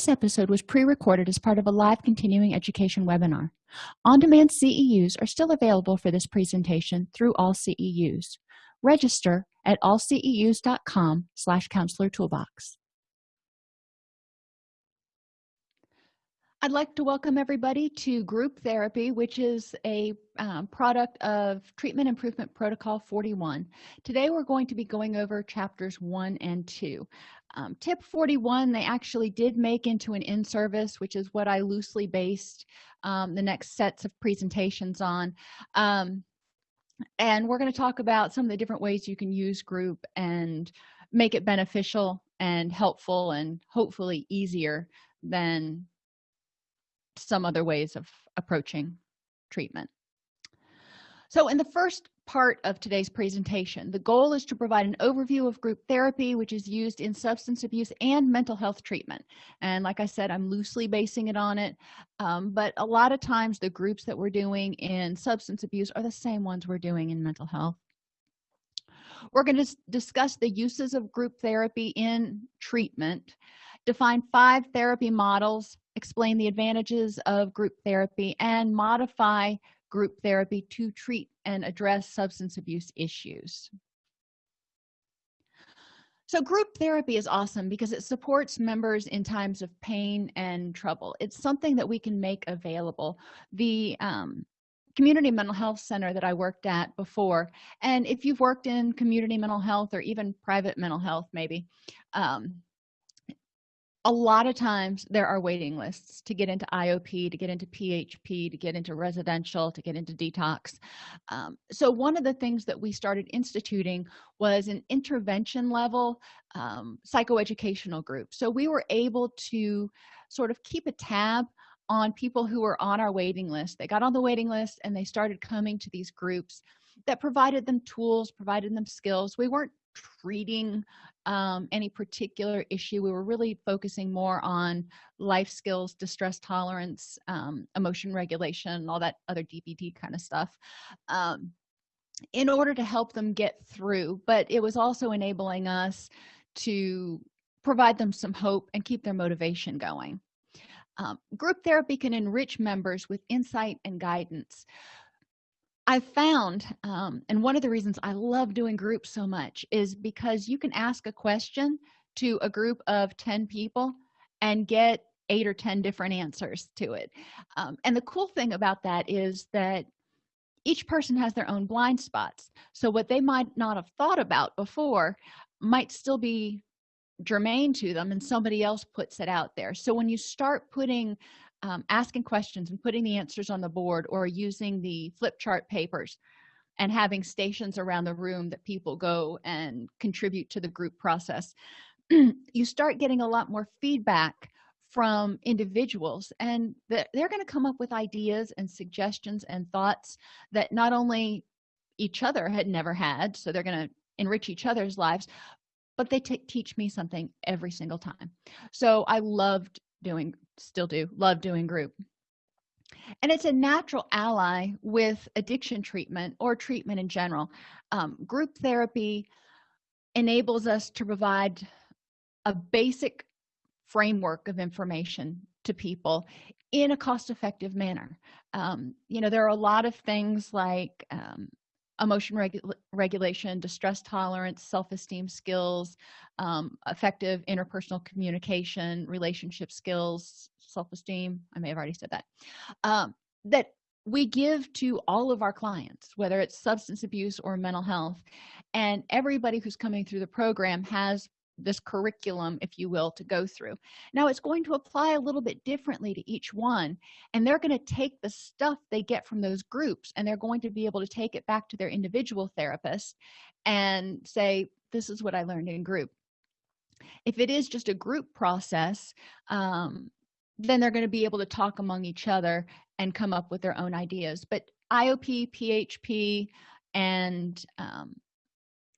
this episode was pre-recorded as part of a live continuing education webinar on-demand ceus are still available for this presentation through all ceus register at allceus.com slash counselor toolbox I'd like to welcome everybody to group therapy, which is a um, product of Treatment Improvement Protocol 41. Today we're going to be going over chapters 1 and 2. Um, tip 41 they actually did make into an in-service, which is what I loosely based um, the next sets of presentations on. Um, and we're going to talk about some of the different ways you can use group and make it beneficial and helpful and hopefully easier than some other ways of approaching treatment so in the first part of today's presentation. The goal is to provide an overview of group therapy which is used in substance abuse and mental health treatment. And like i said i'm loosely basing it on it. Um, but a lot of times the groups that we're doing in substance abuse are the same ones we're doing in mental health. We're going to discuss the uses of group therapy in treatment define five therapy models explain the advantages of group therapy and modify group therapy to treat and address substance abuse issues. So group therapy is awesome because it supports members in times of pain and trouble. It's something that we can make available. The um, community mental health center that i worked at before and if you've worked in community mental health or even private mental health maybe um, a lot of times there are waiting lists to get into iop to get into php to get into residential to get into detox. Um, so one of the things that we started instituting was an intervention level um, psychoeducational group. So we were able to sort of keep a tab on people who were on our waiting list. They got on the waiting list and they started coming to these groups that provided them tools provided them skills. We weren't treating um, any particular issue. We were really focusing more on life skills distress tolerance um, emotion regulation all that other dbt kind of stuff um, in order to help them get through. But it was also enabling us to provide them some hope and keep their motivation going. Um, group therapy can enrich members with insight and guidance i found um, and one of the reasons i love doing groups so much is because you can ask a question to a group of 10 people and get eight or ten different answers to it. Um, and the cool thing about that is that each person has their own blind spots. So what they might not have thought about before might still be germane to them and somebody else puts it out there. So when you start putting um, asking questions and putting the answers on the board or using the flip chart papers and having stations around the room that people go and contribute to the group process you start getting a lot more feedback from individuals and they're going to come up with ideas and suggestions and thoughts that not only each other had never had so they're going to enrich each other's lives but they teach me something every single time. So i loved doing still do love doing group. And it's a natural ally with addiction treatment or treatment in general. Um, group therapy enables us to provide a basic framework of information to people in a cost-effective manner. Um, you know there are a lot of things like um, emotion regu regulation distress tolerance self-esteem skills um, effective interpersonal communication relationship skills self-esteem i may have already said that um, that we give to all of our clients whether it's substance abuse or mental health and everybody who's coming through the program has this curriculum if you will to go through. Now it's going to apply a little bit differently to each one and they're going to take the stuff they get from those groups and they're going to be able to take it back to their individual therapist and say this is what i learned in group. If it is just a group process um, then they're going to be able to talk among each other and come up with their own ideas. But iop php and um,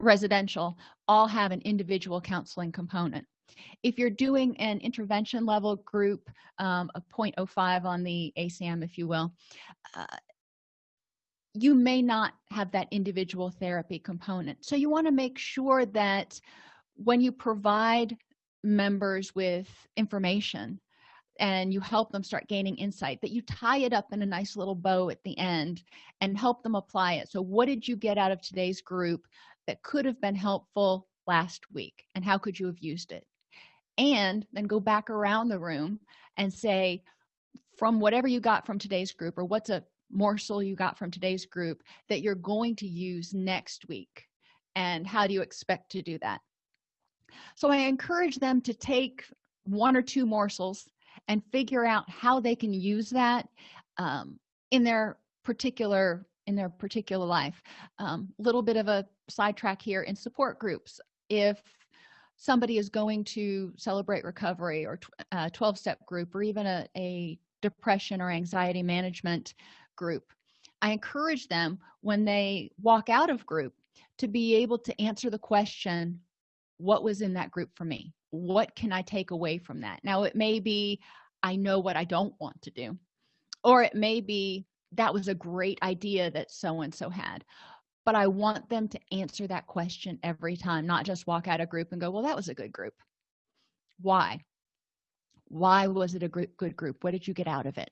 residential all have an individual counseling component. If you're doing an intervention level group um, a 0.05 on the ASAM if you will uh, you may not have that individual therapy component. So you want to make sure that when you provide members with information and you help them start gaining insight that you tie it up in a nice little bow at the end and help them apply it. So what did you get out of today's group that could have been helpful last week and how could you have used it? And then go back around the room and say from whatever you got from today's group or what's a morsel you got from today's group that you're going to use next week? And how do you expect to do that? So i encourage them to take one or two morsels and figure out how they can use that um, in their particular in their particular life. A um, little bit of a sidetrack here in support groups. If somebody is going to celebrate recovery or a 12-step uh, group or even a, a depression or anxiety management group i encourage them when they walk out of group to be able to answer the question what was in that group for me? What can i take away from that? Now it may be i know what i don't want to do or it may be that was a great idea that so and so had but i want them to answer that question every time not just walk out a group and go well that was a good group. Why? Why was it a good group? What did you get out of it?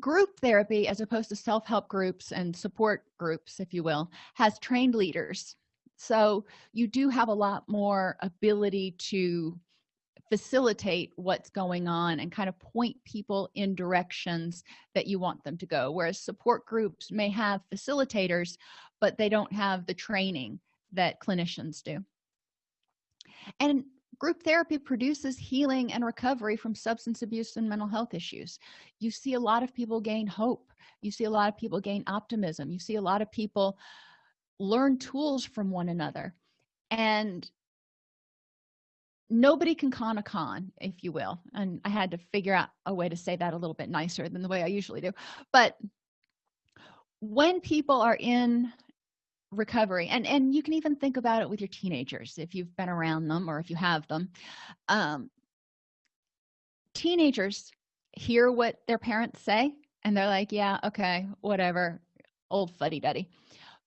Group therapy as opposed to self-help groups and support groups if you will has trained leaders. So you do have a lot more ability to facilitate what's going on and kind of point people in directions that you want them to go. Whereas support groups may have facilitators but they don't have the training that clinicians do. And group therapy produces healing and recovery from substance abuse and mental health issues. You see a lot of people gain hope. You see a lot of people gain optimism. You see a lot of people learn tools from one another. And nobody can con a con if you will. And i had to figure out a way to say that a little bit nicer than the way i usually do. But when people are in recovery and and you can even think about it with your teenagers if you've been around them or if you have them. Um, teenagers hear what their parents say and they're like yeah okay whatever old fuddy-duddy.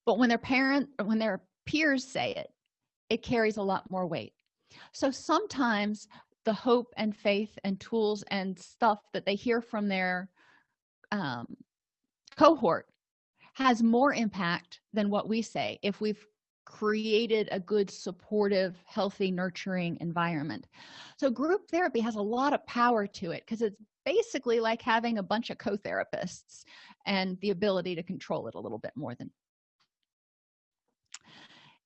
But when their parent when their peers say it it carries a lot more weight. So sometimes the hope and faith and tools and stuff that they hear from their um, cohort has more impact than what we say if we've created a good supportive healthy nurturing environment. So group therapy has a lot of power to it because it's basically like having a bunch of co-therapists and the ability to control it a little bit more than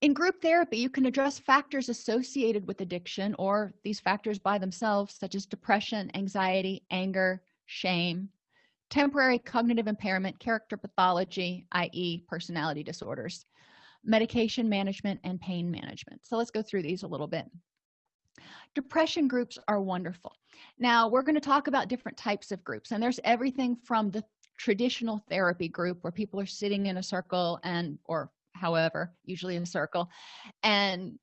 in group therapy you can address factors associated with addiction or these factors by themselves such as depression anxiety anger shame temporary cognitive impairment character pathology i.e personality disorders medication management and pain management. So let's go through these a little bit. Depression groups are wonderful. Now we're going to talk about different types of groups and there's everything from the traditional therapy group where people are sitting in a circle and or however usually in a circle and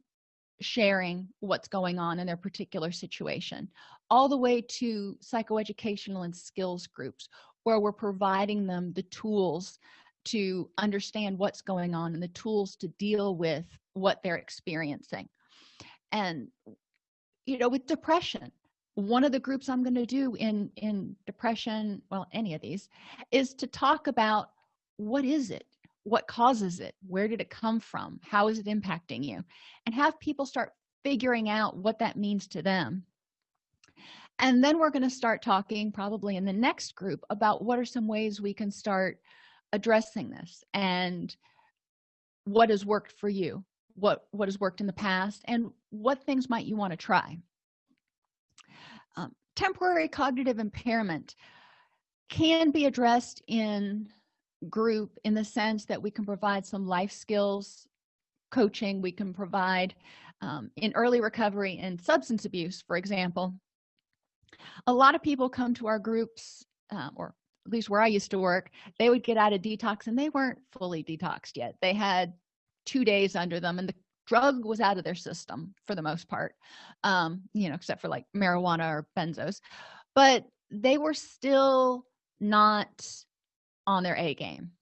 sharing what's going on in their particular situation all the way to psychoeducational and skills groups where we're providing them the tools to understand what's going on and the tools to deal with what they're experiencing. And you know with depression one of the groups i'm going to do in in depression well any of these is to talk about what is it? What causes it? Where did it come from? How is it impacting you? And have people start figuring out what that means to them and then we're going to start talking probably in the next group about what are some ways we can start addressing this and what has worked for you what what has worked in the past and what things might you want to try. Um, temporary cognitive impairment can be addressed in group in the sense that we can provide some life skills coaching we can provide um, in early recovery and substance abuse for example a lot of people come to our groups um, or at least where i used to work they would get out of detox and they weren't fully detoxed yet. They had two days under them and the drug was out of their system for the most part um, you know except for like marijuana or benzos. But they were still not on their a game.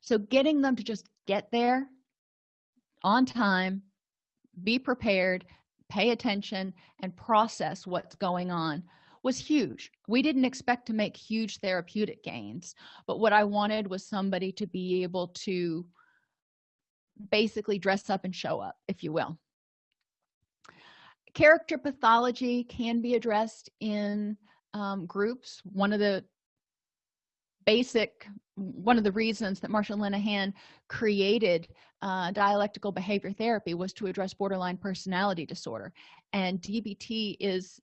So getting them to just get there on time be prepared pay attention and process what's going on was huge. We didn't expect to make huge therapeutic gains but what i wanted was somebody to be able to basically dress up and show up if you will. Character pathology can be addressed in um, groups. One of the basic one of the reasons that Marsha Linehan created uh, dialectical behavior therapy was to address borderline personality disorder. And dbt is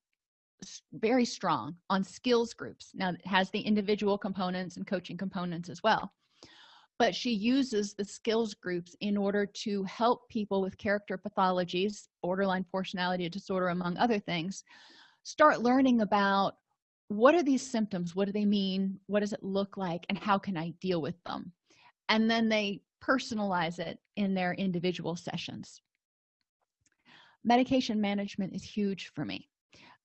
very strong on skills groups. Now it has the individual components and coaching components as well. But she uses the skills groups in order to help people with character pathologies borderline personality disorder among other things start learning about what are these symptoms? What do they mean? What does it look like? And how can i deal with them? And then they personalize it in their individual sessions. Medication management is huge for me.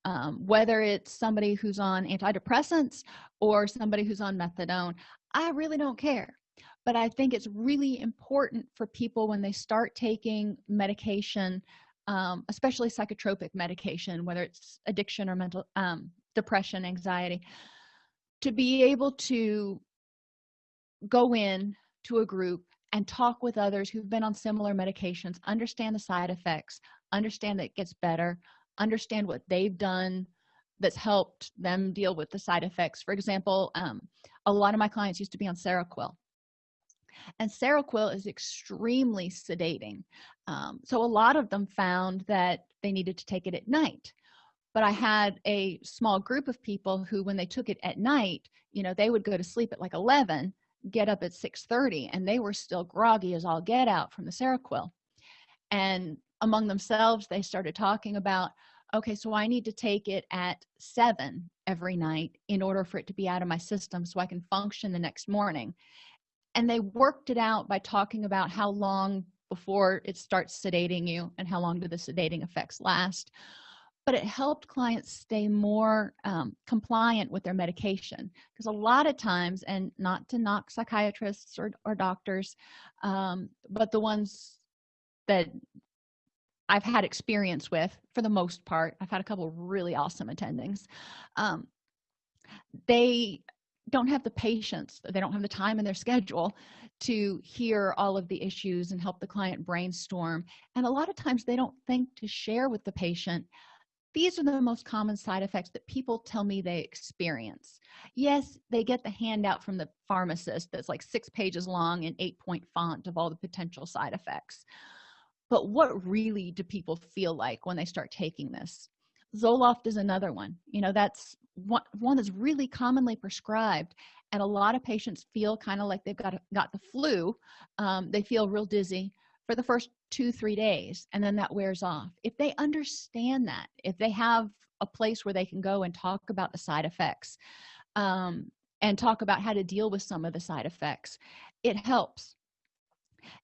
Um, whether it's somebody who's on antidepressants or somebody who's on methadone i really don't care. But i think it's really important for people when they start taking medication um, especially psychotropic medication whether it's addiction or mental um, depression anxiety to be able to go in to a group and talk with others who've been on similar medications understand the side effects understand that it gets better understand what they've done that's helped them deal with the side effects. For example um, a lot of my clients used to be on seroquel. And seroquel is extremely sedating. Um, so a lot of them found that they needed to take it at night but i had a small group of people who when they took it at night you know they would go to sleep at like 11 get up at 6 30 and they were still groggy as all get out from the seroquel. And among themselves they started talking about okay so i need to take it at 7 every night in order for it to be out of my system so i can function the next morning. And they worked it out by talking about how long before it starts sedating you and how long do the sedating effects last but it helped clients stay more um, compliant with their medication. Because a lot of times and not to knock psychiatrists or, or doctors um, but the ones that i've had experience with for the most part i've had a couple really awesome attendings um, they don't have the patience they don't have the time in their schedule to hear all of the issues and help the client brainstorm and a lot of times they don't think to share with the patient these are the most common side effects that people tell me they experience. Yes they get the handout from the pharmacist that's like six pages long and eight point font of all the potential side effects. But what really do people feel like when they start taking this? Zoloft is another one. You know that's one, one that's really commonly prescribed and a lot of patients feel kind of like they've got got the flu. Um, they feel real dizzy for the first two three days and then that wears off. If they understand that if they have a place where they can go and talk about the side effects um, and talk about how to deal with some of the side effects it helps.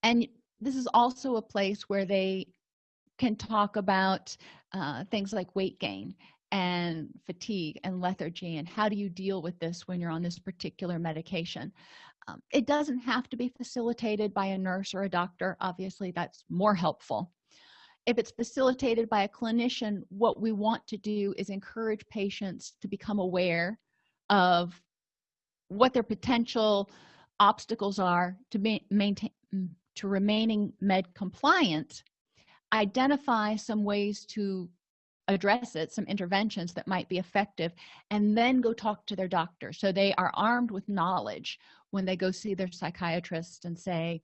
And this is also a place where they can talk about uh, things like weight gain and fatigue and lethargy and how do you deal with this when you're on this particular medication um, it doesn't have to be facilitated by a nurse or a doctor obviously that's more helpful. If it's facilitated by a clinician what we want to do is encourage patients to become aware of what their potential obstacles are to ma maintain mm, to remaining med compliant identify some ways to address it some interventions that might be effective and then go talk to their doctor. So they are armed with knowledge when they go see their psychiatrist and say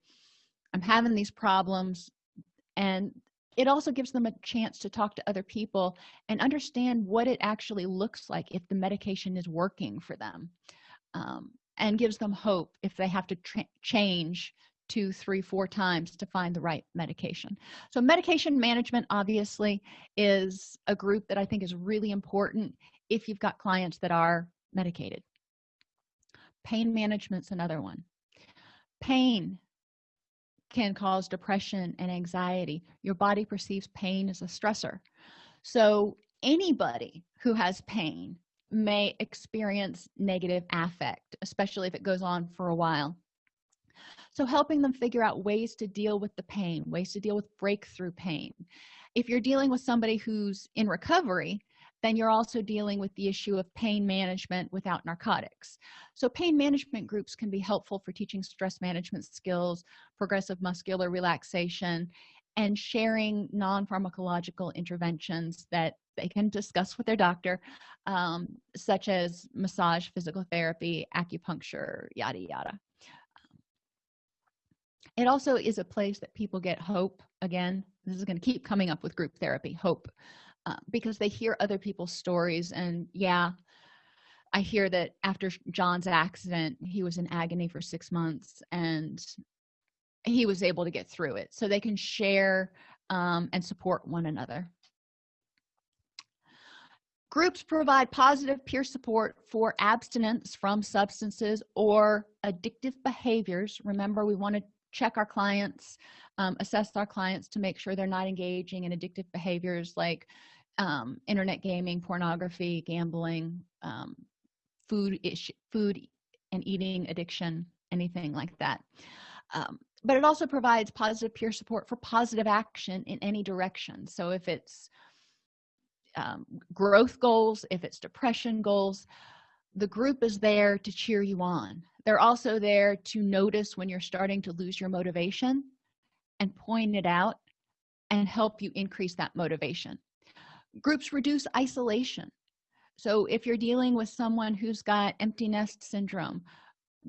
i'm having these problems and it also gives them a chance to talk to other people and understand what it actually looks like if the medication is working for them um, and gives them hope if they have to change two three four times to find the right medication. So medication management obviously is a group that i think is really important if you've got clients that are medicated. Pain management's another one. Pain can cause depression and anxiety. Your body perceives pain as a stressor. So anybody who has pain may experience negative affect especially if it goes on for a while so helping them figure out ways to deal with the pain ways to deal with breakthrough pain. If you're dealing with somebody who's in recovery then you're also dealing with the issue of pain management without narcotics. So pain management groups can be helpful for teaching stress management skills progressive muscular relaxation and sharing non-pharmacological interventions that they can discuss with their doctor um, such as massage physical therapy acupuncture yada yada it also is a place that people get hope again. This is going to keep coming up with group therapy hope uh, because they hear other people's stories. And yeah i hear that after john's accident he was in agony for six months and he was able to get through it. So they can share um, and support one another. Groups provide positive peer support for abstinence from substances or addictive behaviors. Remember we want to check our clients um, assess our clients to make sure they're not engaging in addictive behaviors like um, internet gaming pornography gambling um, food food and eating addiction anything like that. Um, but it also provides positive peer support for positive action in any direction. So if it's um, growth goals if it's depression goals the group is there to cheer you on they're also there to notice when you're starting to lose your motivation and point it out and help you increase that motivation. Groups reduce isolation. So if you're dealing with someone who's got empty nest syndrome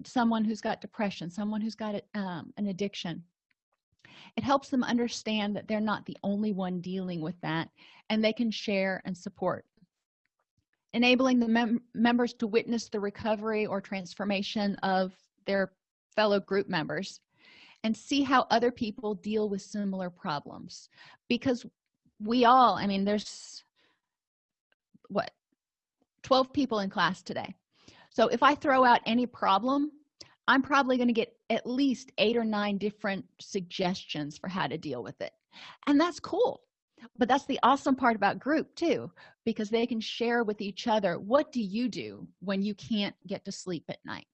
someone who's got depression someone who's got um, an addiction it helps them understand that they're not the only one dealing with that and they can share and support enabling the mem members to witness the recovery or transformation of their fellow group members and see how other people deal with similar problems. Because we all i mean there's what 12 people in class today. So if i throw out any problem i'm probably going to get at least eight or nine different suggestions for how to deal with it. And that's cool but that's the awesome part about group too because they can share with each other what do you do when you can't get to sleep at night?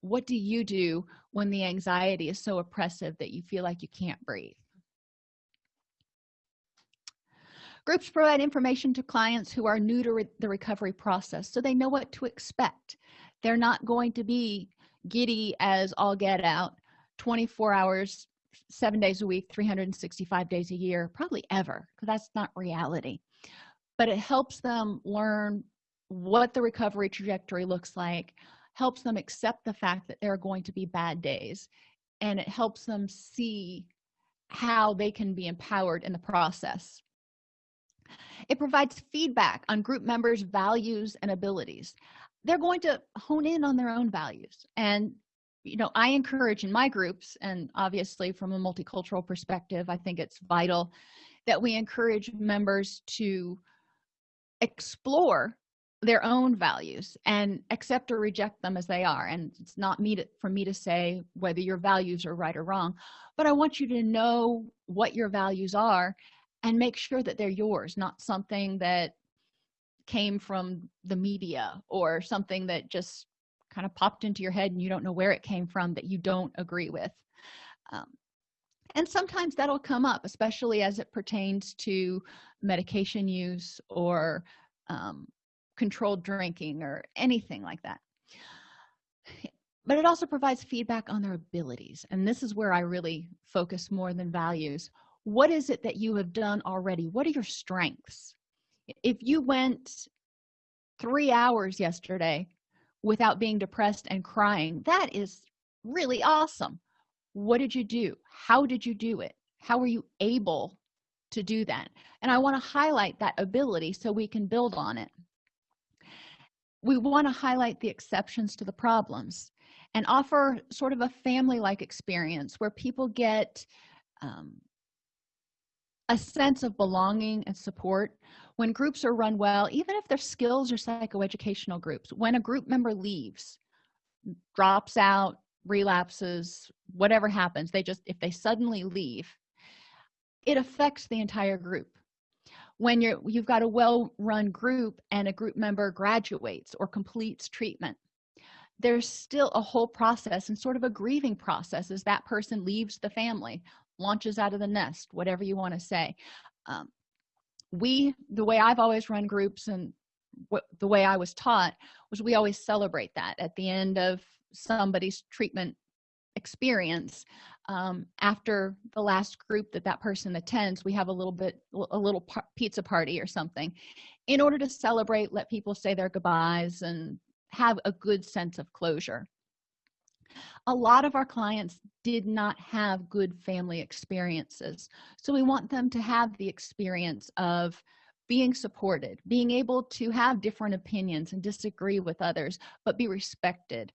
What do you do when the anxiety is so oppressive that you feel like you can't breathe? Groups provide information to clients who are new to re the recovery process so they know what to expect. They're not going to be giddy as all get out 24 hours seven days a week 365 days a year probably ever because that's not reality. But it helps them learn what the recovery trajectory looks like helps them accept the fact that there are going to be bad days and it helps them see how they can be empowered in the process. It provides feedback on group members values and abilities. They're going to hone in on their own values and you know i encourage in my groups and obviously from a multicultural perspective i think it's vital that we encourage members to explore their own values and accept or reject them as they are. And it's not me to, for me to say whether your values are right or wrong but i want you to know what your values are and make sure that they're yours not something that came from the media or something that just kind of popped into your head and you don't know where it came from that you don't agree with. Um, and sometimes that'll come up especially as it pertains to medication use or um, controlled drinking or anything like that. But it also provides feedback on their abilities and this is where i really focus more than values. What is it that you have done already? What are your strengths? If you went three hours yesterday without being depressed and crying. That is really awesome. What did you do? How did you do it? How were you able to do that? And i want to highlight that ability so we can build on it. We want to highlight the exceptions to the problems and offer sort of a family-like experience where people get um, a sense of belonging and support when groups are run well even if their skills are psychoeducational groups when a group member leaves drops out relapses whatever happens they just if they suddenly leave it affects the entire group. When you're you've got a well-run group and a group member graduates or completes treatment there's still a whole process and sort of a grieving process as that person leaves the family launches out of the nest whatever you want to say. Um, we the way i've always run groups and what the way i was taught was we always celebrate that at the end of somebody's treatment experience um, after the last group that that person attends we have a little bit a little pizza party or something in order to celebrate let people say their goodbyes and have a good sense of closure a lot of our clients did not have good family experiences. So we want them to have the experience of being supported being able to have different opinions and disagree with others but be respected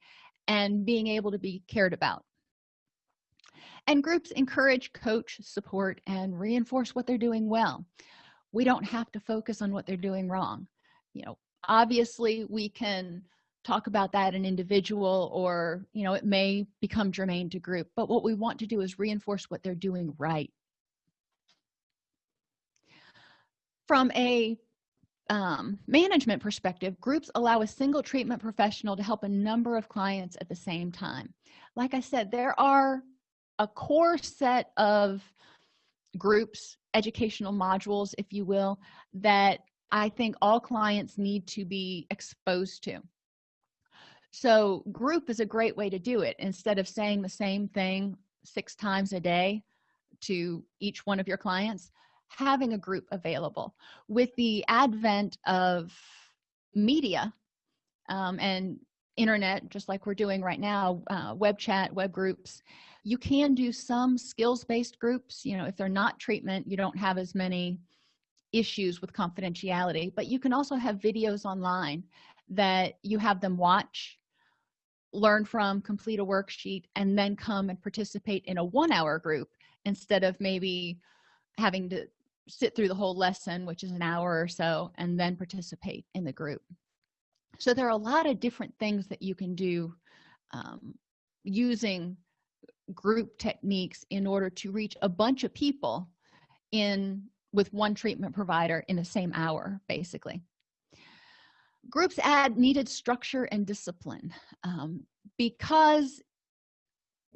and being able to be cared about. And groups encourage coach support and reinforce what they're doing well. We don't have to focus on what they're doing wrong. You know obviously we can talk about that in individual or you know it may become germane to group but what we want to do is reinforce what they're doing right. From a um, management perspective groups allow a single treatment professional to help a number of clients at the same time. Like i said there are a core set of groups educational modules if you will that i think all clients need to be exposed to so group is a great way to do it. Instead of saying the same thing six times a day to each one of your clients having a group available. With the advent of media um, and internet just like we're doing right now uh, web chat web groups you can do some skills-based groups. You know if they're not treatment you don't have as many issues with confidentiality. But you can also have videos online that you have them watch learn from complete a worksheet and then come and participate in a one-hour group instead of maybe having to sit through the whole lesson which is an hour or so and then participate in the group. So there are a lot of different things that you can do um, using group techniques in order to reach a bunch of people in with one treatment provider in the same hour basically groups add needed structure and discipline um, because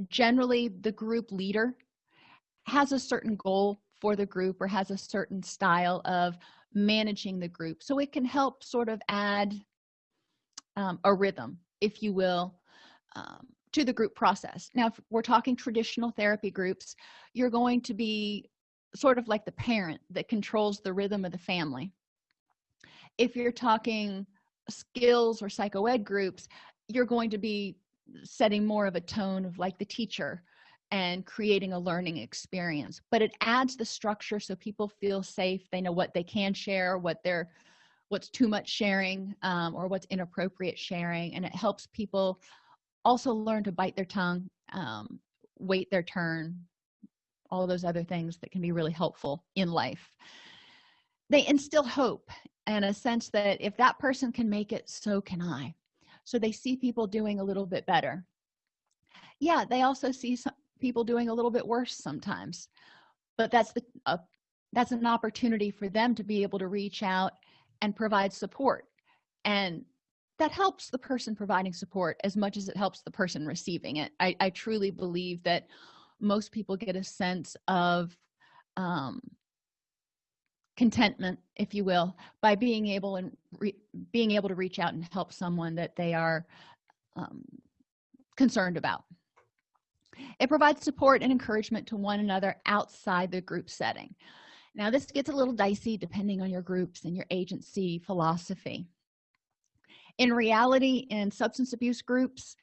generally the group leader has a certain goal for the group or has a certain style of managing the group. So it can help sort of add um, a rhythm if you will um, to the group process. Now if we're talking traditional therapy groups you're going to be sort of like the parent that controls the rhythm of the family. If you're talking skills or psychoed groups you're going to be setting more of a tone of like the teacher and creating a learning experience. But it adds the structure so people feel safe. They know what they can share what they're what's too much sharing um, or what's inappropriate sharing. And it helps people also learn to bite their tongue um, wait their turn all those other things that can be really helpful in life. They instill hope and a sense that if that person can make it so can i. So they see people doing a little bit better. Yeah they also see some people doing a little bit worse sometimes. But that's the uh, that's an opportunity for them to be able to reach out and provide support. And that helps the person providing support as much as it helps the person receiving it. I, I truly believe that most people get a sense of um, contentment if you will by being able and being able to reach out and help someone that they are um, concerned about. It provides support and encouragement to one another outside the group setting. Now this gets a little dicey depending on your groups and your agency philosophy. In reality in substance abuse groups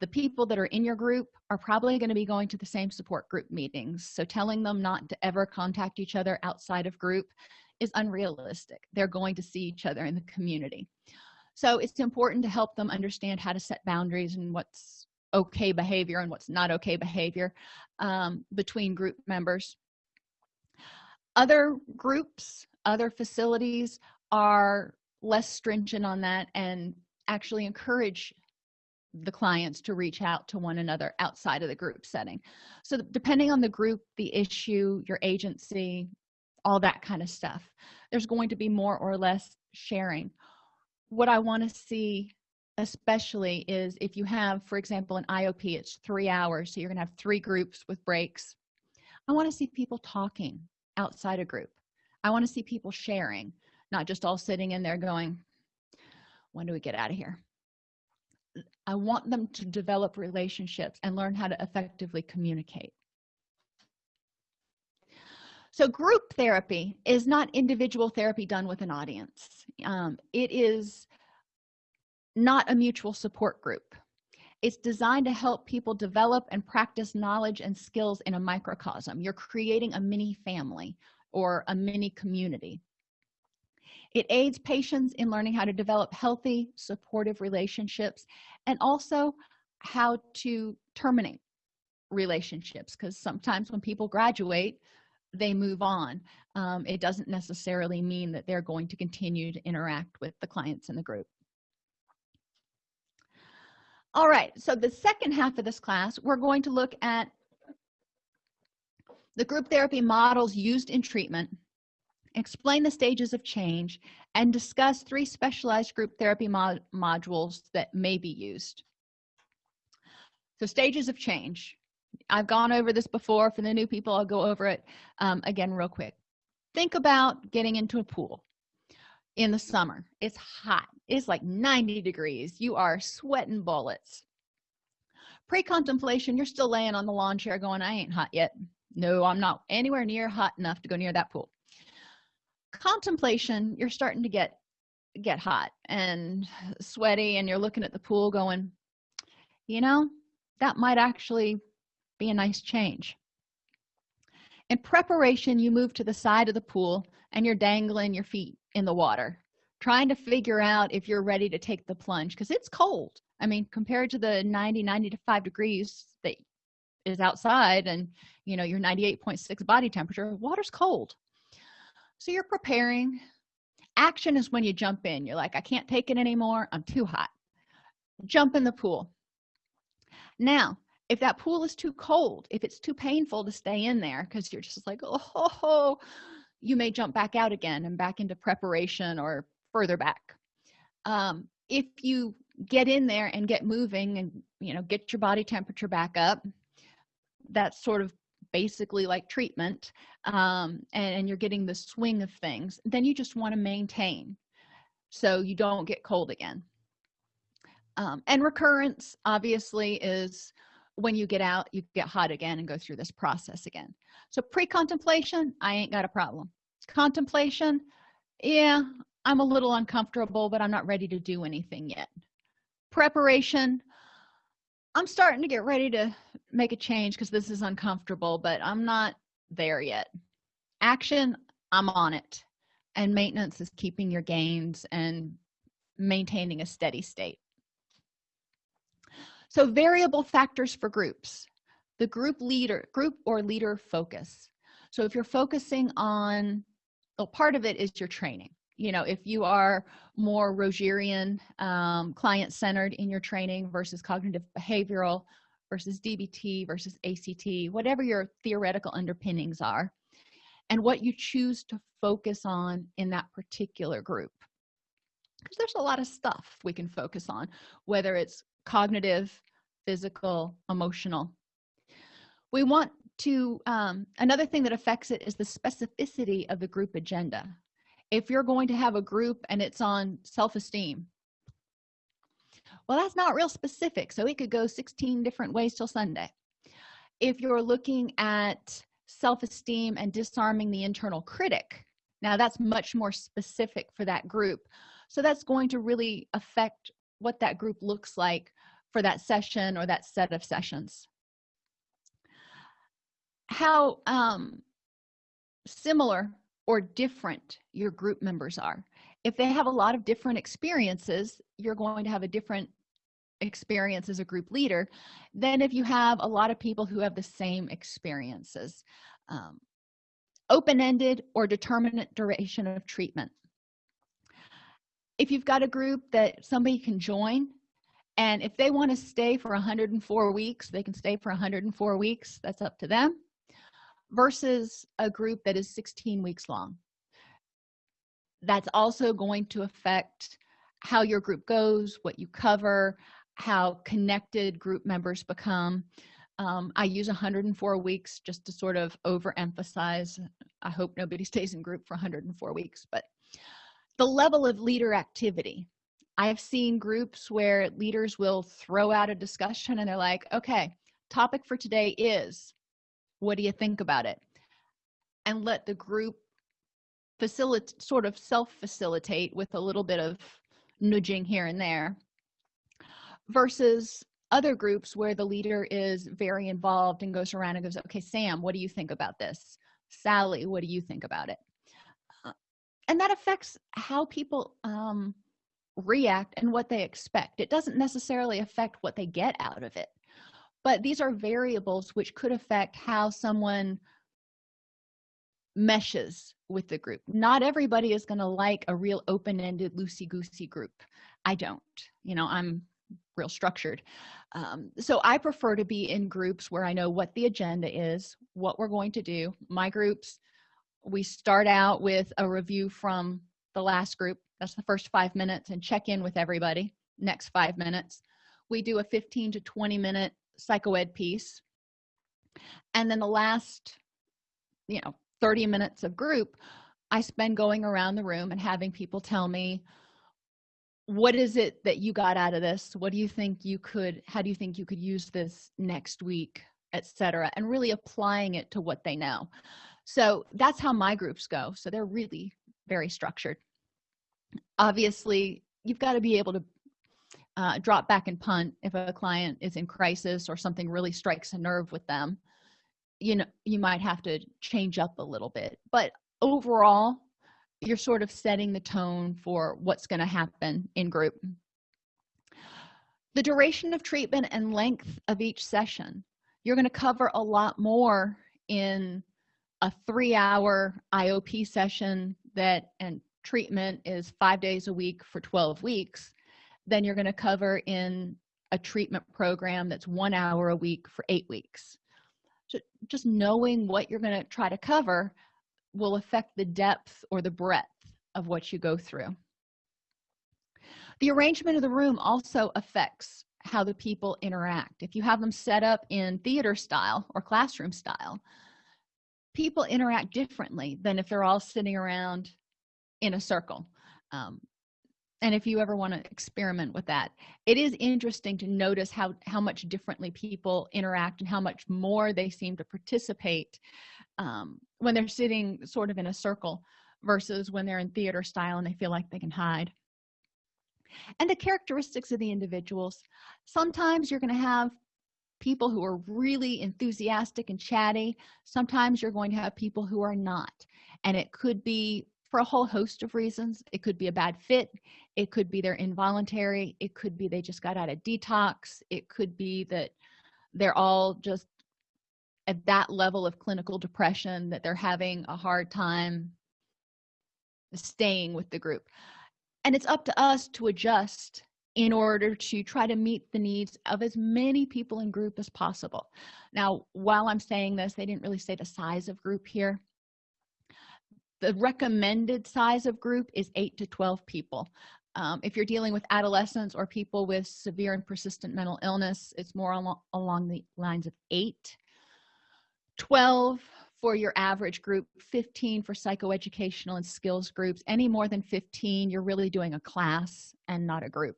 the people that are in your group are probably going to be going to the same support group meetings. So telling them not to ever contact each other outside of group is unrealistic. They're going to see each other in the community. So it's important to help them understand how to set boundaries and what's okay behavior and what's not okay behavior um, between group members. Other groups other facilities are less stringent on that and actually encourage the clients to reach out to one another outside of the group setting. So depending on the group the issue your agency all that kind of stuff there's going to be more or less sharing. What i want to see especially is if you have for example an iop it's three hours so you're going to have three groups with breaks. I want to see people talking outside a group. I want to see people sharing not just all sitting in there going when do we get out of here i want them to develop relationships and learn how to effectively communicate. So group therapy is not individual therapy done with an audience. Um, it is not a mutual support group. It's designed to help people develop and practice knowledge and skills in a microcosm. You're creating a mini family or a mini community it aids patients in learning how to develop healthy supportive relationships and also how to terminate relationships because sometimes when people graduate they move on. Um, it doesn't necessarily mean that they're going to continue to interact with the clients in the group. All right so the second half of this class we're going to look at the group therapy models used in treatment explain the stages of change and discuss three specialized group therapy mod modules that may be used. So stages of change. I've gone over this before. For the new people i'll go over it um, again real quick. Think about getting into a pool in the summer. It's hot. It's like 90 degrees. You are sweating bullets. Pre-contemplation you're still laying on the lawn chair going i ain't hot yet. No i'm not anywhere near hot enough to go near that pool contemplation you're starting to get get hot and sweaty and you're looking at the pool going you know that might actually be a nice change. In preparation you move to the side of the pool and you're dangling your feet in the water trying to figure out if you're ready to take the plunge because it's cold. I mean compared to the 90 95 degrees that is outside and you know your 98.6 body temperature water's cold so you're preparing. Action is when you jump in. You're like i can't take it anymore. I'm too hot. Jump in the pool. Now if that pool is too cold if it's too painful to stay in there because you're just like oh, oh, oh, you may jump back out again and back into preparation or further back. Um, if you get in there and get moving and you know get your body temperature back up that's sort of basically like treatment um, and, and you're getting the swing of things then you just want to maintain so you don't get cold again. Um, and recurrence obviously is when you get out you get hot again and go through this process again. So pre-contemplation i ain't got a problem. Contemplation yeah i'm a little uncomfortable but i'm not ready to do anything yet. Preparation i'm starting to get ready to make a change because this is uncomfortable but i'm not there yet. Action i'm on it. And maintenance is keeping your gains and maintaining a steady state. So variable factors for groups. The group leader group or leader focus. So if you're focusing on well part of it is your training. You know if you are more rogerian um, client centered in your training versus cognitive behavioral versus dbt versus act whatever your theoretical underpinnings are and what you choose to focus on in that particular group. Because there's a lot of stuff we can focus on whether it's cognitive physical emotional. We want to um, another thing that affects it is the specificity of the group agenda. If you're going to have a group and it's on self-esteem well that's not real specific so it could go 16 different ways till sunday. If you're looking at self-esteem and disarming the internal critic now that's much more specific for that group. So that's going to really affect what that group looks like for that session or that set of sessions. How um, similar or different your group members are if they have a lot of different experiences you're going to have a different experience as a group leader than if you have a lot of people who have the same experiences um, open-ended or determinate duration of treatment. If you've got a group that somebody can join and if they want to stay for 104 weeks they can stay for 104 weeks that's up to them versus a group that is 16 weeks long that's also going to affect how your group goes what you cover how connected group members become. Um, i use 104 weeks just to sort of overemphasize. I hope nobody stays in group for 104 weeks but the level of leader activity. I have seen groups where leaders will throw out a discussion and they're like okay topic for today is what do you think about it? And let the group facilitate sort of self-facilitate with a little bit of nudging here and there versus other groups where the leader is very involved and goes around and goes okay sam what do you think about this? Sally what do you think about it? Uh, and that affects how people um, react and what they expect. It doesn't necessarily affect what they get out of it but these are variables which could affect how someone meshes with the group. Not everybody is going to like a real open-ended loosey-goosey group. I don't you know i'm real structured. Um, so i prefer to be in groups where i know what the agenda is what we're going to do. My groups we start out with a review from the last group. That's the first five minutes and check in with everybody next five minutes. We do a 15 to 20 minute psychoed piece. And then the last you know 30 minutes of group i spend going around the room and having people tell me what is it that you got out of this? What do you think you could how do you think you could use this next week? etc and really applying it to what they know. So that's how my groups go. So they're really very structured. Obviously you've got to be able to uh, drop back and punt if a client is in crisis or something really strikes a nerve with them you know you might have to change up a little bit but overall you're sort of setting the tone for what's going to happen in group. The duration of treatment and length of each session you're going to cover a lot more in a three-hour iop session that and treatment is five days a week for 12 weeks. Then you're going to cover in a treatment program that's one hour a week for eight weeks just knowing what you're going to try to cover will affect the depth or the breadth of what you go through. The arrangement of the room also affects how the people interact. If you have them set up in theater style or classroom style people interact differently than if they're all sitting around in a circle. Um, and if you ever want to experiment with that it is interesting to notice how how much differently people interact and how much more they seem to participate um, when they're sitting sort of in a circle versus when they're in theater style and they feel like they can hide. And the characteristics of the individuals sometimes you're going to have people who are really enthusiastic and chatty. Sometimes you're going to have people who are not. And it could be for a whole host of reasons. It could be a bad fit. It could be they're involuntary. It could be they just got out of detox. It could be that they're all just at that level of clinical depression that they're having a hard time staying with the group. And it's up to us to adjust in order to try to meet the needs of as many people in group as possible. Now while i'm saying this they didn't really say the size of group here the recommended size of group is 8 to 12 people. Um, if you're dealing with adolescents or people with severe and persistent mental illness it's more along, along the lines of 8 12 for your average group 15 for psychoeducational and skills groups. Any more than 15 you're really doing a class and not a group.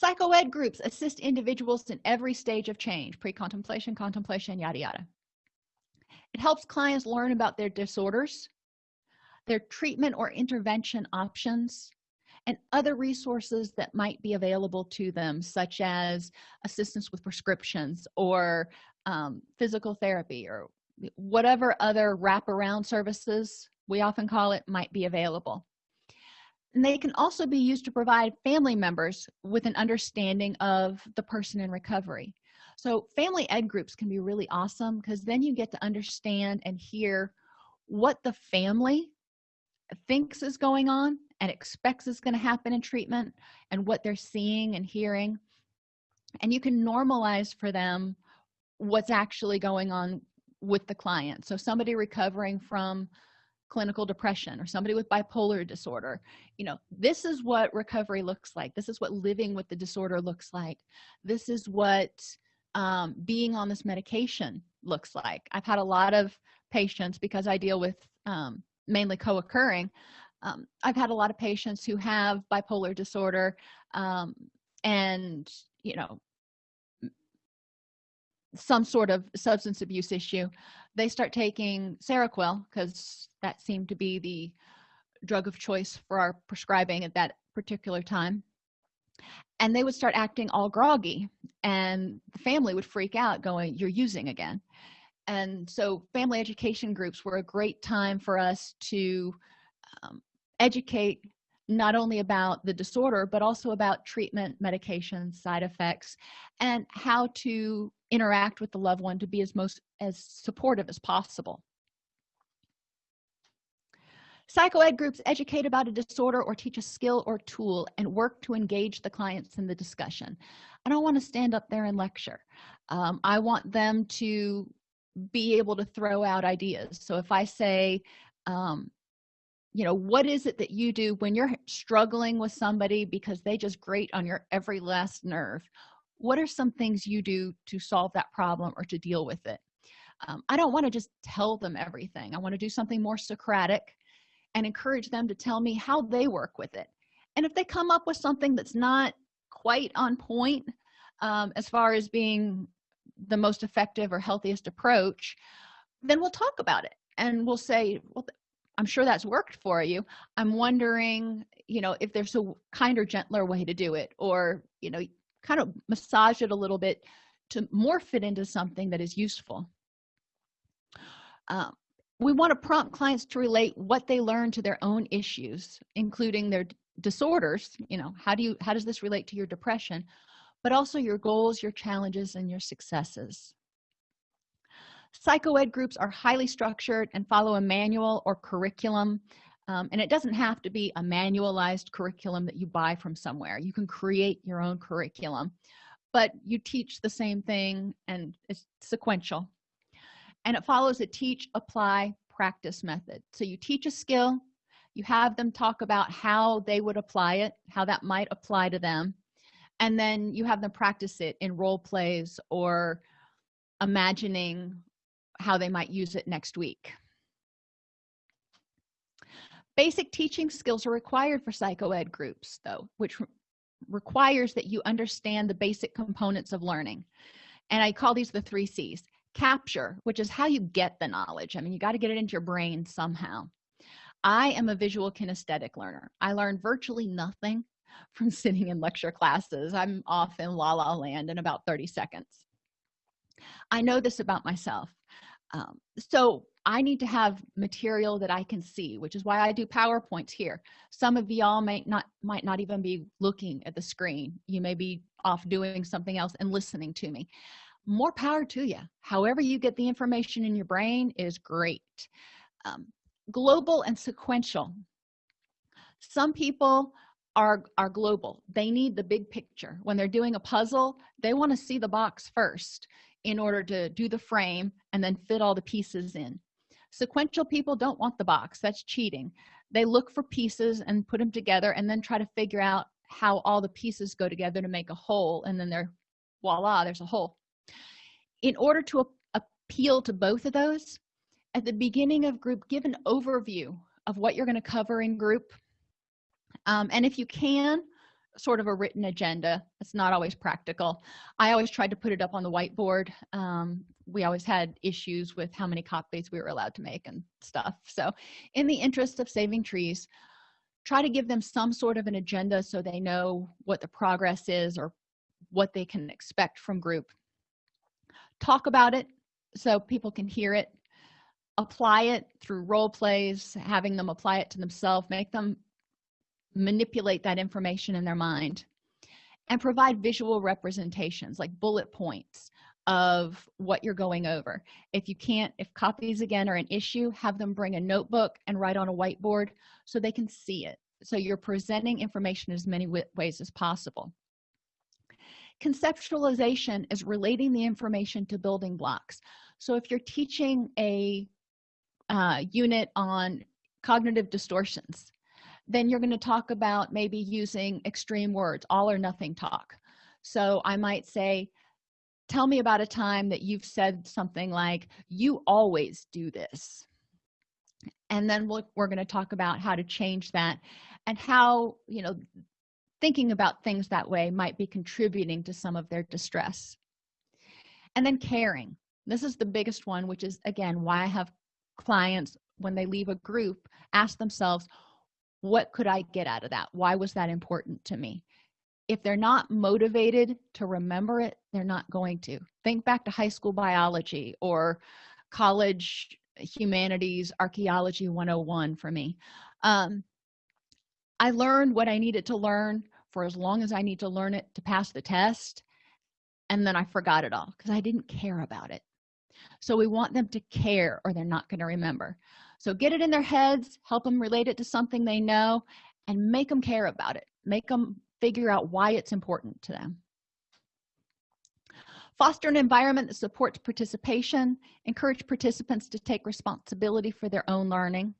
Psychoed groups assist individuals in every stage of change pre-contemplation contemplation yada yada it helps clients learn about their disorders their treatment or intervention options and other resources that might be available to them such as assistance with prescriptions or um, physical therapy or whatever other wraparound services we often call it might be available. And they can also be used to provide family members with an understanding of the person in recovery so family ed groups can be really awesome because then you get to understand and hear what the family thinks is going on and expects is going to happen in treatment and what they're seeing and hearing. And you can normalize for them what's actually going on with the client. So somebody recovering from clinical depression or somebody with bipolar disorder you know this is what recovery looks like. This is what living with the disorder looks like. This is what um, being on this medication looks like. I've had a lot of patients because i deal with um, mainly co-occurring um, i've had a lot of patients who have bipolar disorder um, and you know some sort of substance abuse issue. They start taking seroquel because that seemed to be the drug of choice for our prescribing at that particular time and they would start acting all groggy and the family would freak out going you're using again. And so family education groups were a great time for us to um, educate not only about the disorder but also about treatment medication side effects and how to interact with the loved one to be as most as supportive as possible psychoed groups educate about a disorder or teach a skill or tool and work to engage the clients in the discussion. I don't want to stand up there and lecture. Um, i want them to be able to throw out ideas. So if i say um, you know what is it that you do when you're struggling with somebody because they just grate on your every last nerve? What are some things you do to solve that problem or to deal with it? Um, i don't want to just tell them everything. I want to do something more socratic and encourage them to tell me how they work with it. And if they come up with something that's not quite on point um, as far as being the most effective or healthiest approach then we'll talk about it and we'll say well i'm sure that's worked for you. I'm wondering you know if there's a kinder gentler way to do it or you know kind of massage it a little bit to morph it into something that is useful. Um, we want to prompt clients to relate what they learn to their own issues including their disorders you know how do you how does this relate to your depression but also your goals your challenges and your successes. Psychoed groups are highly structured and follow a manual or curriculum um, and it doesn't have to be a manualized curriculum that you buy from somewhere. You can create your own curriculum but you teach the same thing and it's sequential and it follows a teach apply practice method. So you teach a skill you have them talk about how they would apply it how that might apply to them and then you have them practice it in role plays or imagining how they might use it next week. Basic teaching skills are required for psychoed groups though which re requires that you understand the basic components of learning. And i call these the three c's capture which is how you get the knowledge. I mean you got to get it into your brain somehow. I am a visual kinesthetic learner. I learn virtually nothing from sitting in lecture classes. I'm off in la la land in about 30 seconds. I know this about myself. Um, so i need to have material that i can see which is why i do powerpoints here. Some of y'all might not might not even be looking at the screen. You may be off doing something else and listening to me more power to you however you get the information in your brain is great. Um, global and sequential. Some people are are global. They need the big picture. When they're doing a puzzle they want to see the box first in order to do the frame and then fit all the pieces in. Sequential people don't want the box. That's cheating. They look for pieces and put them together and then try to figure out how all the pieces go together to make a whole and then they're voila there's a whole in order to appeal to both of those at the beginning of group give an overview of what you're going to cover in group. Um, and if you can sort of a written agenda. It's not always practical. I always tried to put it up on the whiteboard. Um, we always had issues with how many copies we were allowed to make and stuff. So in the interest of saving trees try to give them some sort of an agenda so they know what the progress is or what they can expect from group talk about it so people can hear it apply it through role plays having them apply it to themselves make them manipulate that information in their mind and provide visual representations like bullet points of what you're going over. If you can't if copies again are an issue have them bring a notebook and write on a whiteboard so they can see it. So you're presenting information as many ways as possible conceptualization is relating the information to building blocks. So if you're teaching a uh, unit on cognitive distortions then you're going to talk about maybe using extreme words all or nothing talk. So i might say tell me about a time that you've said something like you always do this and then we'll, we're going to talk about how to change that and how you know thinking about things that way might be contributing to some of their distress. And then caring. This is the biggest one which is again why i have clients when they leave a group ask themselves what could i get out of that? Why was that important to me? If they're not motivated to remember it they're not going to. Think back to high school biology or college humanities archaeology 101 for me. Um, i learned what i needed to learn for as long as i need to learn it to pass the test and then i forgot it all because i didn't care about it. So we want them to care or they're not going to remember. So get it in their heads help them relate it to something they know and make them care about it. Make them figure out why it's important to them. Foster an environment that supports participation encourage participants to take responsibility for their own learning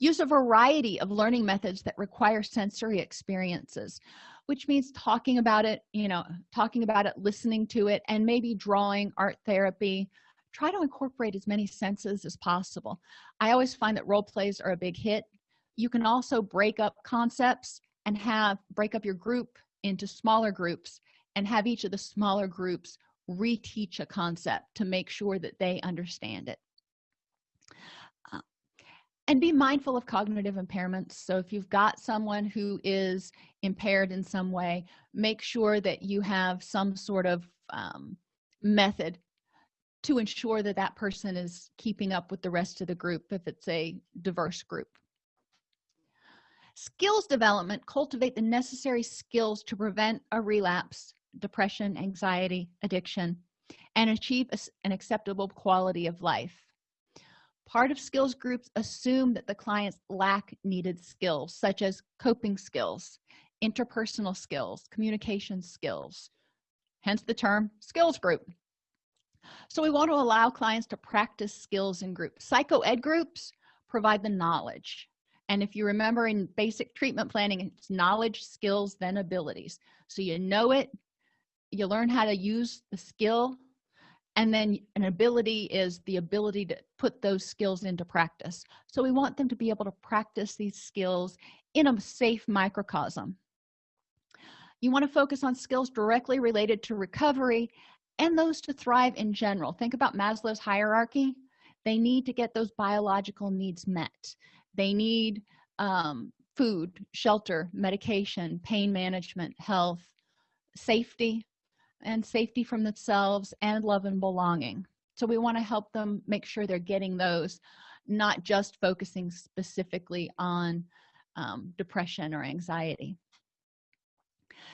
use a variety of learning methods that require sensory experiences which means talking about it you know talking about it listening to it and maybe drawing art therapy. Try to incorporate as many senses as possible. I always find that role plays are a big hit. You can also break up concepts and have break up your group into smaller groups and have each of the smaller groups reteach a concept to make sure that they understand it and be mindful of cognitive impairments. So if you've got someone who is impaired in some way make sure that you have some sort of um, method to ensure that that person is keeping up with the rest of the group if it's a diverse group. Skills development. Cultivate the necessary skills to prevent a relapse depression anxiety addiction and achieve an acceptable quality of life part of skills groups assume that the clients lack needed skills such as coping skills interpersonal skills communication skills hence the term skills group. So we want to allow clients to practice skills in groups psycho-ed groups provide the knowledge. And if you remember in basic treatment planning it's knowledge skills then abilities. So you know it you learn how to use the skill and then an ability is the ability to put those skills into practice. So we want them to be able to practice these skills in a safe microcosm. You want to focus on skills directly related to recovery and those to thrive in general. Think about maslow's hierarchy. They need to get those biological needs met. They need um, food shelter medication pain management health safety and safety from themselves and love and belonging. So we want to help them make sure they're getting those not just focusing specifically on um, depression or anxiety.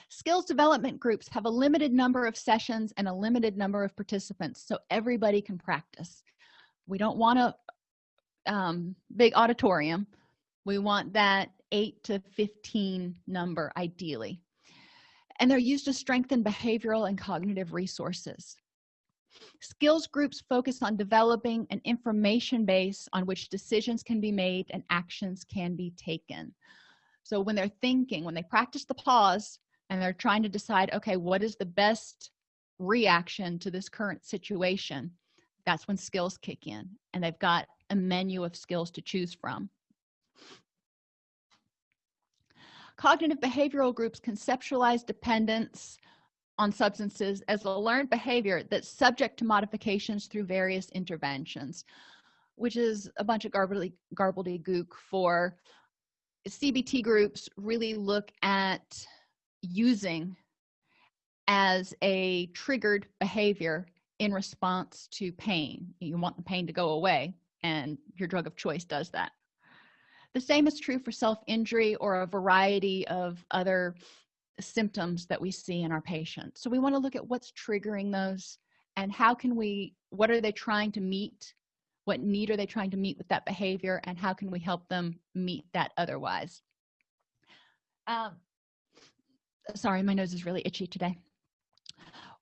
Skills development groups have a limited number of sessions and a limited number of participants so everybody can practice. We don't want a um, big auditorium. We want that 8 to 15 number ideally and they're used to strengthen behavioral and cognitive resources. Skills groups focus on developing an information base on which decisions can be made and actions can be taken. So when they're thinking when they practice the pause and they're trying to decide okay what is the best reaction to this current situation that's when skills kick in and they've got a menu of skills to choose from cognitive behavioral groups conceptualize dependence on substances as a learned behavior that's subject to modifications through various interventions which is a bunch of garbly garbledy gook for cbt groups really look at using as a triggered behavior in response to pain. You want the pain to go away and your drug of choice does that the same is true for self-injury or a variety of other symptoms that we see in our patients. So we want to look at what's triggering those and how can we what are they trying to meet? What need are they trying to meet with that behavior and how can we help them meet that otherwise? Um, sorry my nose is really itchy today.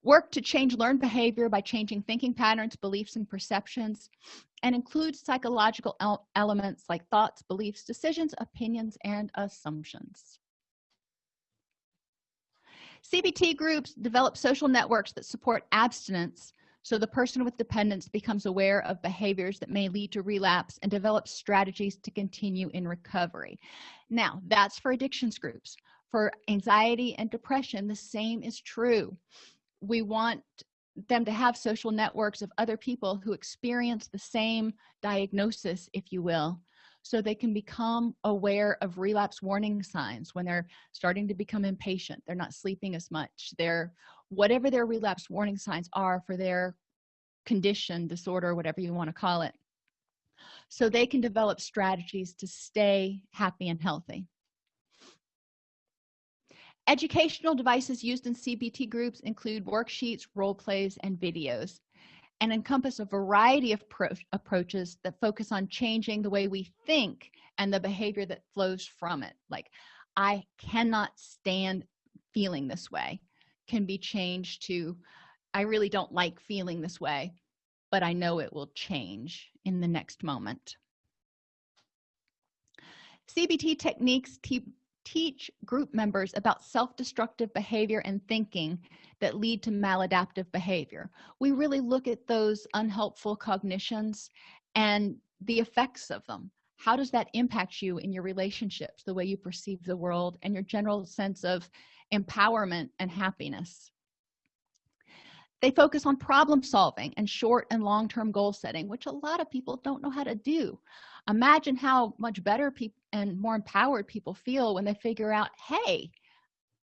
Work to change learned behavior by changing thinking patterns beliefs and perceptions and includes psychological el elements like thoughts beliefs decisions opinions and assumptions. Cbt groups develop social networks that support abstinence so the person with dependence becomes aware of behaviors that may lead to relapse and develops strategies to continue in recovery. Now that's for addictions groups. For anxiety and depression the same is true. We want them to have social networks of other people who experience the same diagnosis if you will so they can become aware of relapse warning signs when they're starting to become impatient. They're not sleeping as much. They're whatever their relapse warning signs are for their condition disorder whatever you want to call it. So they can develop strategies to stay happy and healthy educational devices used in cbt groups include worksheets role plays and videos and encompass a variety of approaches that focus on changing the way we think and the behavior that flows from it. Like i cannot stand feeling this way can be changed to i really don't like feeling this way but i know it will change in the next moment. Cbt techniques teach group members about self-destructive behavior and thinking that lead to maladaptive behavior. We really look at those unhelpful cognitions and the effects of them. How does that impact you in your relationships the way you perceive the world and your general sense of empowerment and happiness? They focus on problem solving and short and long-term goal setting which a lot of people don't know how to do. Imagine how much better people and more empowered people feel when they figure out hey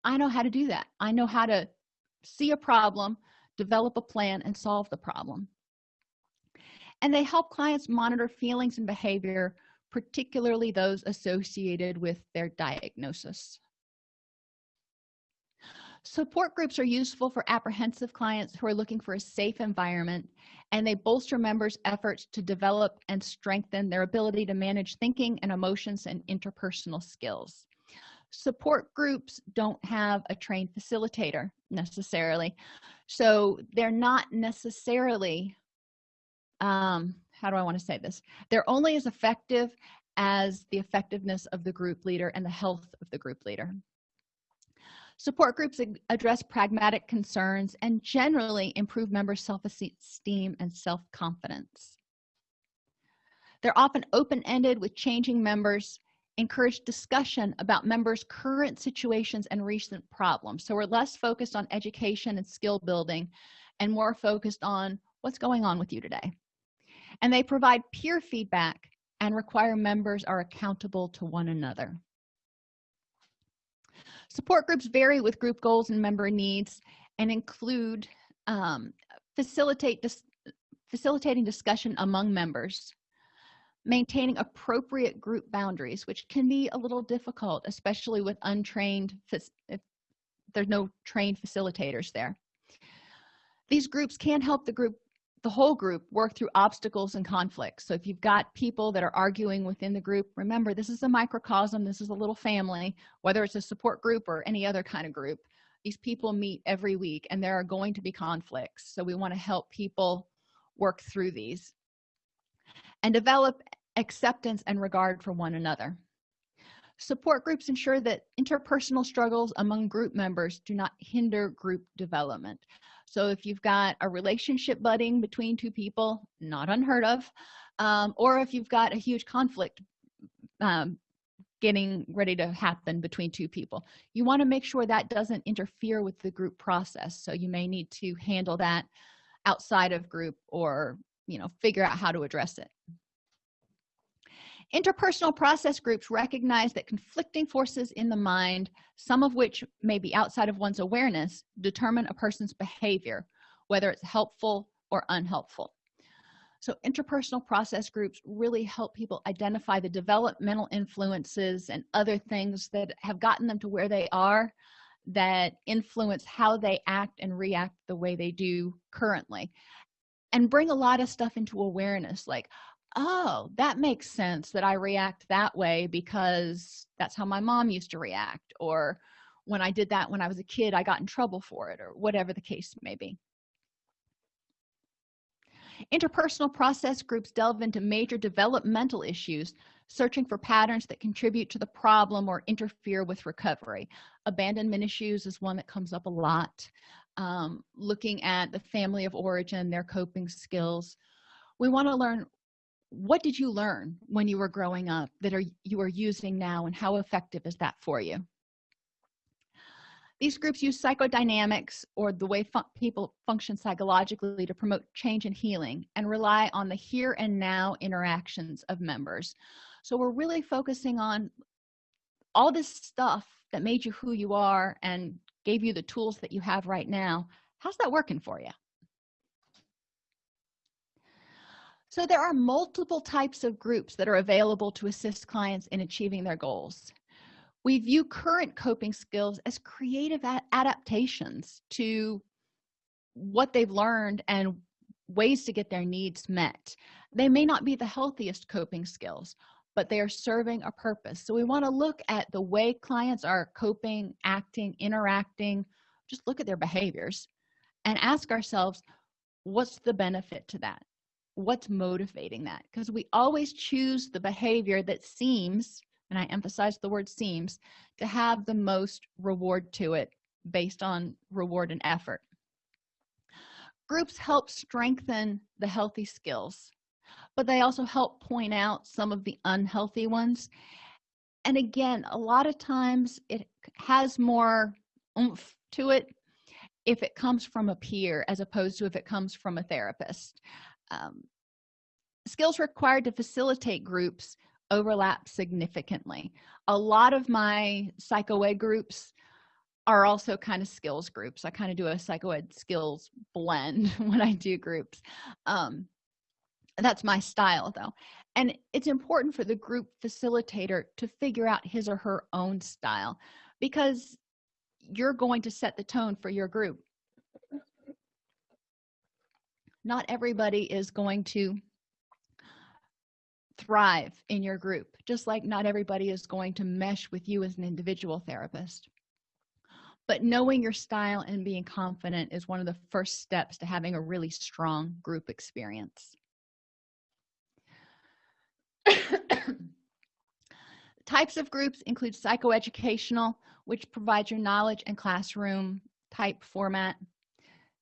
i know how to do that. I know how to see a problem develop a plan and solve the problem. And they help clients monitor feelings and behavior particularly those associated with their diagnosis support groups are useful for apprehensive clients who are looking for a safe environment and they bolster members efforts to develop and strengthen their ability to manage thinking and emotions and interpersonal skills. Support groups don't have a trained facilitator necessarily. So they're not necessarily um how do i want to say this? They're only as effective as the effectiveness of the group leader and the health of the group leader support groups address pragmatic concerns and generally improve members self-esteem and self-confidence. They're often open-ended with changing members encourage discussion about members current situations and recent problems. So we're less focused on education and skill building and more focused on what's going on with you today. And they provide peer feedback and require members are accountable to one another support groups vary with group goals and member needs and include um, facilitate dis facilitating discussion among members maintaining appropriate group boundaries which can be a little difficult especially with untrained if there's no trained facilitators there. These groups can help the group the whole group work through obstacles and conflicts. So if you've got people that are arguing within the group remember this is a microcosm this is a little family whether it's a support group or any other kind of group these people meet every week and there are going to be conflicts. So we want to help people work through these and develop acceptance and regard for one another. Support groups ensure that interpersonal struggles among group members do not hinder group development so if you've got a relationship budding between two people not unheard of um, or if you've got a huge conflict um, getting ready to happen between two people you want to make sure that doesn't interfere with the group process. So you may need to handle that outside of group or you know figure out how to address it interpersonal process groups recognize that conflicting forces in the mind some of which may be outside of one's awareness determine a person's behavior whether it's helpful or unhelpful. So interpersonal process groups really help people identify the developmental influences and other things that have gotten them to where they are that influence how they act and react the way they do currently. And bring a lot of stuff into awareness like oh that makes sense that i react that way because that's how my mom used to react or when i did that when i was a kid i got in trouble for it or whatever the case may be. Interpersonal process groups delve into major developmental issues searching for patterns that contribute to the problem or interfere with recovery. Abandonment issues is one that comes up a lot. Um, looking at the family of origin their coping skills. We want to learn what did you learn when you were growing up that are you are using now and how effective is that for you? These groups use psychodynamics or the way fun people function psychologically to promote change and healing and rely on the here and now interactions of members. So we're really focusing on all this stuff that made you who you are and gave you the tools that you have right now. How's that working for you so there are multiple types of groups that are available to assist clients in achieving their goals. We view current coping skills as creative adaptations to what they've learned and ways to get their needs met. They may not be the healthiest coping skills but they are serving a purpose. So we want to look at the way clients are coping acting interacting. Just look at their behaviors and ask ourselves what's the benefit to that what's motivating that? Because we always choose the behavior that seems and i emphasize the word seems to have the most reward to it based on reward and effort. Groups help strengthen the healthy skills but they also help point out some of the unhealthy ones. And again a lot of times it has more oomph to it if it comes from a peer as opposed to if it comes from a therapist um, skills required to facilitate groups overlap significantly. A lot of my psychoed groups are also kind of skills groups. I kind of do a psychoed skills blend when i do groups. Um that's my style though. And it's important for the group facilitator to figure out his or her own style because you're going to set the tone for your group not everybody is going to thrive in your group just like not everybody is going to mesh with you as an individual therapist. But knowing your style and being confident is one of the first steps to having a really strong group experience. Types of groups include psychoeducational which provides your knowledge and classroom type format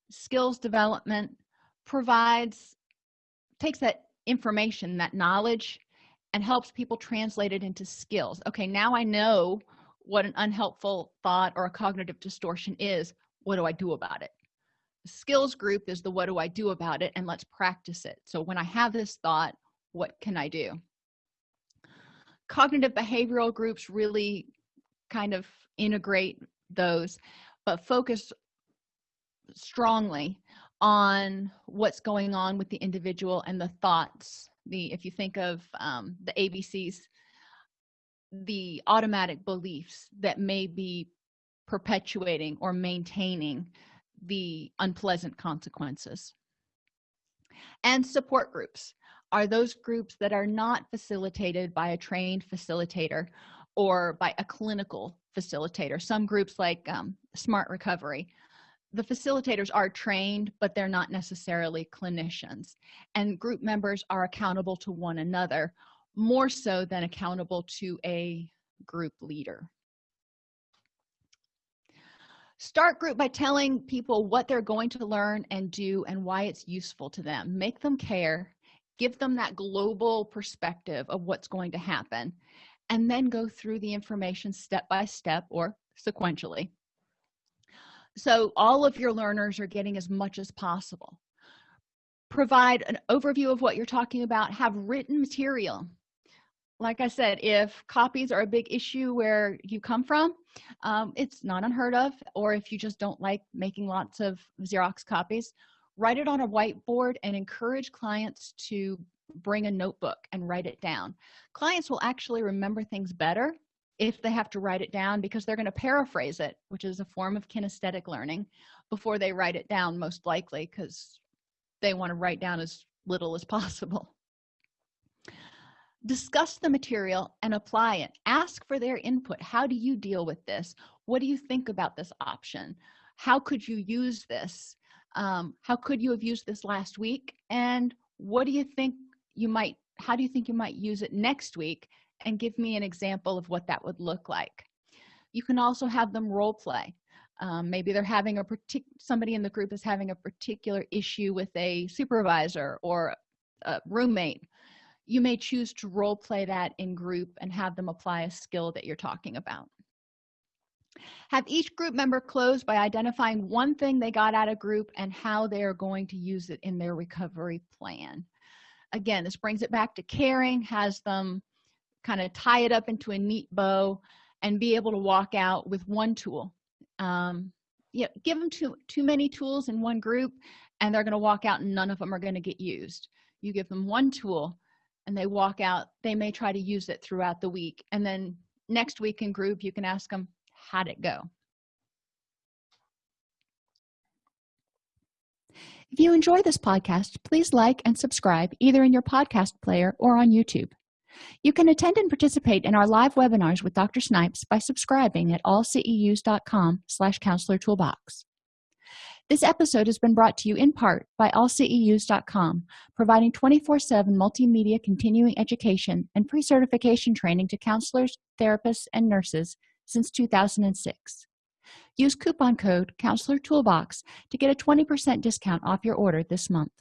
skills development provides takes that information that knowledge and helps people translate it into skills. Okay now i know what an unhelpful thought or a cognitive distortion is. What do i do about it? The skills group is the what do i do about it and let's practice it. So when i have this thought what can i do? Cognitive behavioral groups really kind of integrate those but focus strongly on what's going on with the individual and the thoughts the if you think of um, the abcs the automatic beliefs that may be perpetuating or maintaining the unpleasant consequences. And support groups. Are those groups that are not facilitated by a trained facilitator or by a clinical facilitator? Some groups like um, smart recovery the facilitators are trained but they're not necessarily clinicians. And group members are accountable to one another more so than accountable to a group leader. Start group by telling people what they're going to learn and do and why it's useful to them. Make them care. Give them that global perspective of what's going to happen. And then go through the information step by step or sequentially so all of your learners are getting as much as possible. Provide an overview of what you're talking about. Have written material. Like i said if copies are a big issue where you come from um, it's not unheard of. Or if you just don't like making lots of xerox copies write it on a whiteboard and encourage clients to bring a notebook and write it down. Clients will actually remember things better if they have to write it down because they're going to paraphrase it which is a form of kinesthetic learning before they write it down most likely because they want to write down as little as possible. Discuss the material and apply it. Ask for their input. How do you deal with this? What do you think about this option? How could you use this? Um, how could you have used this last week? And what do you think you might how do you think you might use it next week and give me an example of what that would look like. You can also have them role play um, maybe they're having a particular somebody in the group is having a particular issue with a supervisor or a roommate. You may choose to role play that in group and have them apply a skill that you're talking about. Have each group member close by identifying one thing they got out of group and how they are going to use it in their recovery plan. Again this brings it back to caring has them kind of tie it up into a neat bow and be able to walk out with one tool. Um yeah give them too too many tools in one group and they're going to walk out and none of them are going to get used. You give them one tool and they walk out they may try to use it throughout the week and then next week in group you can ask them how'd it go? If you enjoy this podcast please like and subscribe either in your podcast player or on youtube you can attend and participate in our live webinars with Dr. Snipes by subscribing at allceus.com slash counselor toolbox. This episode has been brought to you in part by allceus.com, providing 24-7 multimedia continuing education and pre-certification training to counselors, therapists, and nurses since 2006. Use coupon code Counselor Toolbox to get a 20% discount off your order this month.